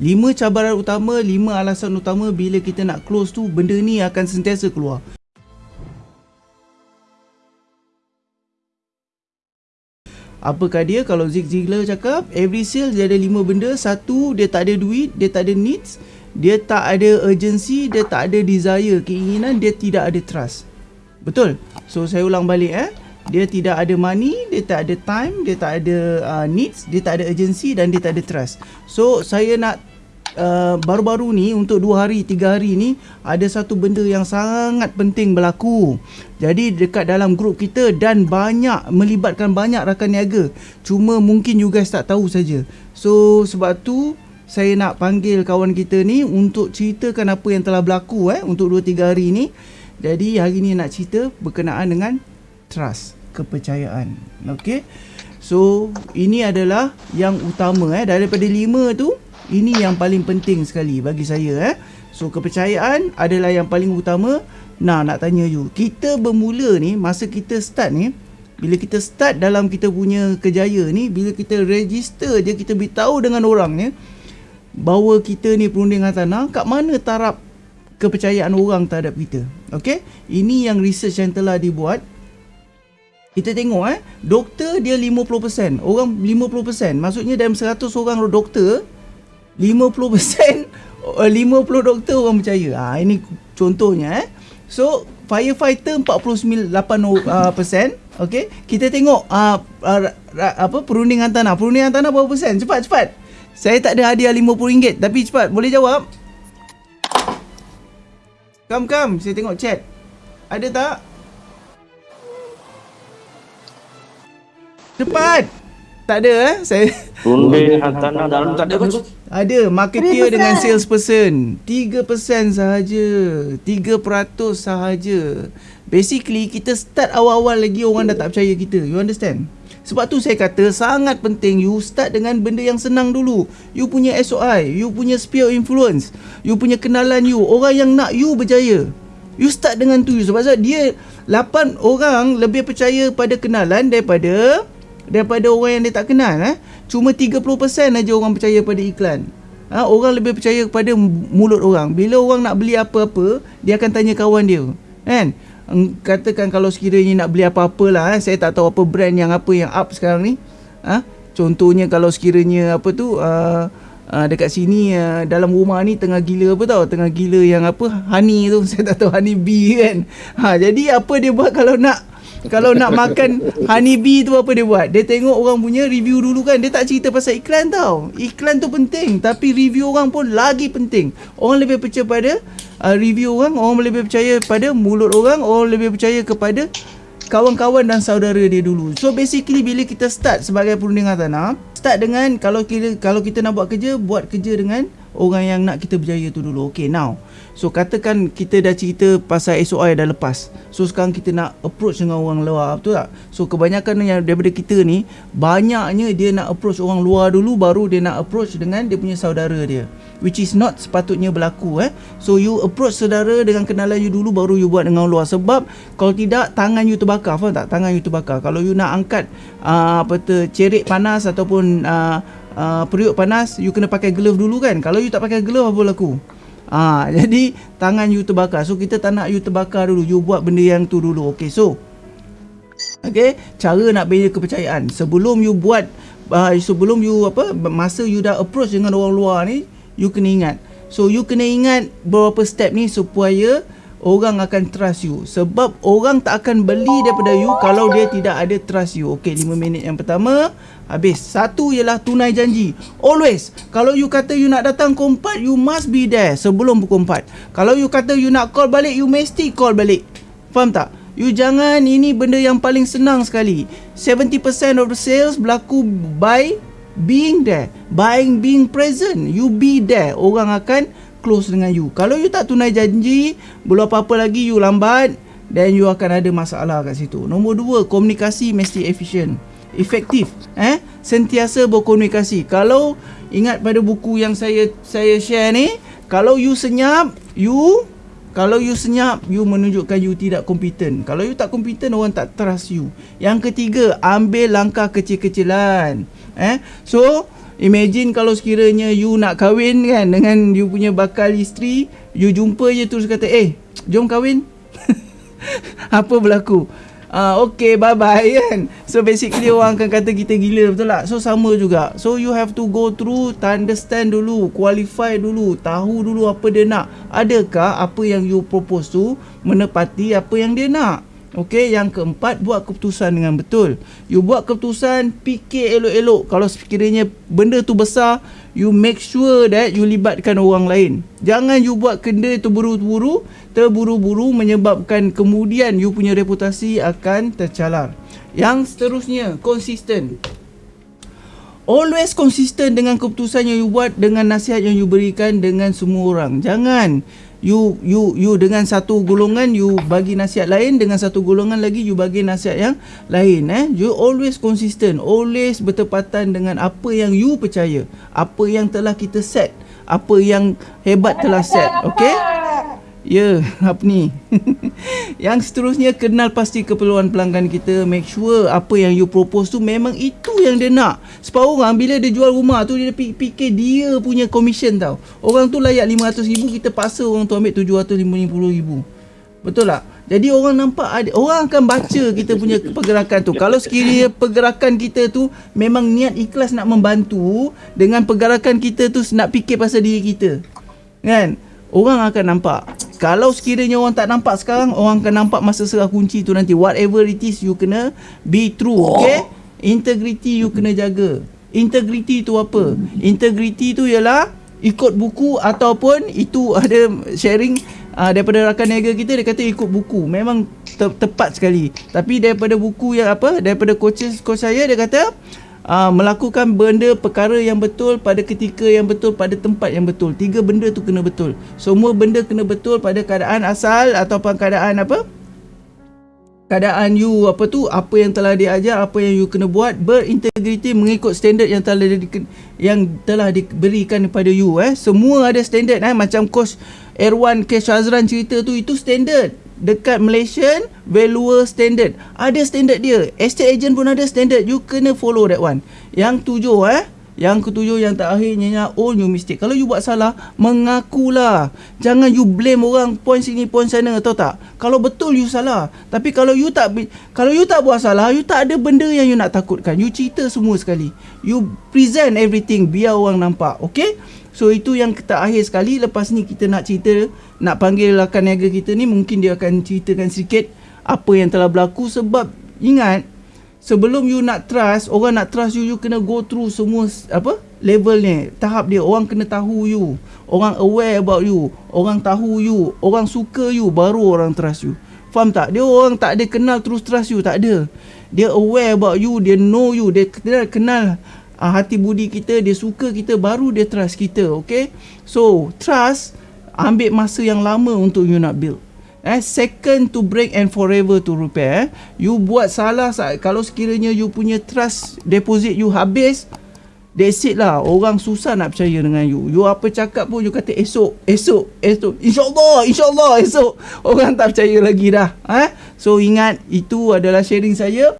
Lima cabaran utama, lima alasan utama bila kita nak close tu benda ni akan sentiasa keluar. Apakah dia? Kalau Zig Ziglar cakap every sales dia ada lima benda. Satu dia tak ada duit dia tak ada needs dia tak ada urgency dia tak ada desire keinginan dia tidak ada trust. Betul? So saya ulang balik eh. Dia tidak ada money, dia tak ada time, dia tak ada uh, needs, dia tak ada urgency dan dia tak ada trust. So saya nak uh, baru-baru ni untuk 2 hari, 3 hari ni ada satu benda yang sangat penting berlaku. Jadi dekat dalam grup kita dan banyak melibatkan banyak rakan niaga. Cuma mungkin you guys tak tahu saja. So sebab tu saya nak panggil kawan kita ni untuk ceritakan apa yang telah berlaku eh untuk 2 3 hari ni. Jadi hari ni nak cerita berkenaan dengan trust, kepercayaan. Okey. So, ini adalah yang utama eh daripada lima tu, ini yang paling penting sekali bagi saya eh. So, kepercayaan adalah yang paling utama. Nah, nak tanya you, kita bermula ni masa kita start ni, bila kita start dalam kita punya kejaya ni, bila kita register je kita beritahu dengan orang ni bahawa kita ni perundingan tanah, kat mana taraf kepercayaan orang terhadap kita. Okey? Ini yang research yang telah dibuat kita tengok eh doktor dia 50% orang 50% maksudnya dalam 100 orang doktor 50% 50 doktor orang percaya. Ha, ini contohnya eh. So firefighter 49% uh, persen okey. Kita tengok uh, uh, apa perundingan tanah. Perundingan tanah berapa persen? Cepat cepat. Saya tak ada hadiah RM50 tapi cepat. Boleh jawab? Come come. Saya tengok chat. Ada tak? Cepat. Tak ada eh? Saya Runding hartanah dalam tak ada coach. ada marketer dengan salesperson. 3% sahaja. 3% sahaja. Basically kita start awal-awal lagi orang dah tak percaya kita. You understand? Sebab tu saya kata sangat penting you start dengan benda yang senang dulu. You punya SOI, you punya sphere of influence, you punya kenalan you, orang yang nak you berjaya. You start dengan tu sebab dia 8 orang lebih percaya pada kenalan daripada daripada orang yang dia tak kenal eh. Cuma 30% aja orang percaya pada iklan. Ha, orang lebih percaya kepada mulut orang. Bila orang nak beli apa-apa dia akan tanya kawan dia kan? Katakan kalau sekiranya nak beli apa-apa lah eh, saya tak tahu apa brand yang apa yang up sekarang ni. Ha? contohnya kalau sekiranya apa tu uh, uh, dekat sini uh, dalam rumah ni tengah gila apa tau? Tengah gila yang apa? Honey tu. Saya tak tahu honey bee kan. Ha, jadi apa dia buat kalau nak kalau nak makan honey bee tu apa dia buat? Dia tengok orang punya review dulu kan. Dia tak cerita pasal iklan tau. Iklan tu penting. Tapi review orang pun lagi penting. Orang lebih percaya pada uh, review orang. Orang lebih percaya pada mulut orang. Orang lebih percaya kepada kawan-kawan dan saudara dia dulu. So basically bila kita start sebagai perundingan tanah. Start dengan kalau kita, kalau kita nak buat kerja. Buat kerja dengan orang yang nak kita berjaya tu dulu. Okay now. So katakan kita dah cerita pasal SOI dah lepas. So sekarang kita nak approach dengan orang luar, betul tak? So kebanyakan yang daripada kita ni banyaknya dia nak approach orang luar dulu baru dia nak approach dengan dia punya saudara dia. Which is not sepatutnya berlaku eh. So you approach saudara dengan kenalan you dulu baru you buat dengan luar sebab kalau tidak tangan you terbakar, faham tak? Tangan you terbakar. Kalau you nak angkat uh, apa tu cerit panas ataupun uh, uh, periuk panas, you kena pakai glove dulu kan? Kalau you tak pakai glove apa berlaku? Ha, jadi tangan you terbakar. So kita tak nak you terbakar dulu. You buat benda yang tu dulu. Okay, so Okay, cara nak bina kepercayaan. Sebelum you buat uh, sebelum you apa masa you dah approach dengan orang luar ni, you kena ingat. So you kena ingat beberapa step ni supaya orang akan trust you. Sebab orang tak akan beli daripada you kalau dia tidak ada trust you. Okey 5 minit yang pertama. Habis. Satu ialah tunai janji. Always. Kalau you kata you nak datang pukul 4 you must be there sebelum pukul 4 kalau you kata you nak call balik you mesti call balik. Faham tak? You jangan ini benda yang paling senang sekali. 70% of the sales berlaku by being there. Buying being present. You be there. Orang akan close dengan you. Kalau you tak tunai janji, belum apa-apa lagi you lambat, then you akan ada masalah kat situ. Nombor dua, komunikasi mesti efisien. Efektif. Eh? Sentiasa berkomunikasi. Kalau ingat pada buku yang saya saya share ni, kalau you senyap, you kalau you senyap, you menunjukkan you tidak kompeten. Kalau you tak kompeten, orang tak trust you. Yang ketiga, ambil langkah kecil-kecilan. Eh? So, Imagine kalau sekiranya you nak kahwin kan dengan you punya bakal isteri, you jumpa je terus kata, "Eh, jom kahwin." Apa berlaku? Uh, okay bye bye kan. So basically orang akan kata kita gila betul tak? So sama juga. So you have to go through, understand dulu, qualify dulu, tahu dulu apa dia nak. Adakah apa yang you propose tu menepati apa yang dia nak? Okey, yang keempat buat keputusan dengan betul. You buat keputusan, fikir elok-elok. Kalau sekiranya benda tu besar, you make sure that you libatkan orang lain. Jangan you buat kenda tu buru-buru, terburu-buru menyebabkan kemudian you punya reputasi akan tercalar. Yang seterusnya, konsisten. Always konsisten dengan keputusan yang you buat dengan nasihat yang you berikan dengan semua orang. Jangan you you you dengan satu golongan you bagi nasihat lain dengan satu golongan lagi you bagi nasihat yang lain eh you always consistent always bertepatan dengan apa yang you percaya apa yang telah kita set apa yang hebat telah set okey Ya, apa ni? yang seterusnya kenal pasti keperluan pelanggan kita, make sure apa yang you propose tu memang itu yang dia nak. Sebab orang bila dia jual rumah tu dia fikir dia punya commission tau. Orang tu layak 500 ribu kita paksa orang tu ambil 750 ribu. Betul tak? Jadi orang nampak ada orang akan baca kita punya pergerakan tu. Kalau sekiranya pergerakan kita tu memang niat ikhlas nak membantu dengan pergerakan kita tu nak fikir pasal diri kita. Kan? Orang akan nampak kalau sekiranya orang tak nampak sekarang orang akan nampak masa serah kunci tu nanti. Whatever it is you kena be true okay? Integrity you kena jaga. Integrity tu apa? Integrity tu ialah ikut buku ataupun itu ada sharing uh, daripada rakan niaga kita dia kata ikut buku. Memang te- tepat sekali. Tapi daripada buku yang apa? Daripada coach coach saya dia kata uh, melakukan benda perkara yang betul pada ketika yang betul pada tempat yang betul. Tiga benda tu kena betul. Semua benda kena betul pada keadaan asal ataupun keadaan apa? Keadaan you apa tu apa yang telah diajar apa yang you kena buat berintegriti mengikut standard yang telah di, yang telah diberikan kepada you eh semua ada standard eh macam coach Erwan K Shazran cerita tu itu standard dekat Malaysian valuer standard. Ada standard dia. Estate agent pun ada standard. You kena follow that one. Yang tujuh eh. Yang ketujuh yang terakhir nyanyi all new mistake. Kalau you buat salah, mengakulah. Jangan you blame orang point sini point sana tahu tak? Kalau betul you salah. Tapi kalau you tak kalau you tak buat salah, you tak ada benda yang you nak takutkan. You cerita semua sekali. You present everything biar orang nampak. Okay? So itu yang kita akhir sekali. Lepas ni kita nak cerita Nak panggil rakan niaga kita ni Mungkin dia akan ceritakan sedikit Apa yang telah berlaku. Sebab ingat Sebelum you nak trust Orang nak trust you You kena go through semua Apa Level ni. Tahap dia Orang kena tahu you. Orang aware about you. Orang tahu you. Orang suka you Baru orang trust you. Faham tak? Dia orang tak ada kenal terus trust you. Tak ada. Dia aware about you. Dia know you. Dia kenal uh, hati budi kita dia suka kita baru dia trust kita okay? So trust ambil masa yang lama untuk you nak build. Eh second to break and forever to repair eh. you buat salah kalau sekiranya you punya trust deposit you habis That's it lah. Orang susah nak percaya dengan you. You apa cakap pun You kata esok Esok Esok. InsyaAllah InsyaAllah esok. Orang tak percaya lagi dah eh? So ingat Itu adalah sharing saya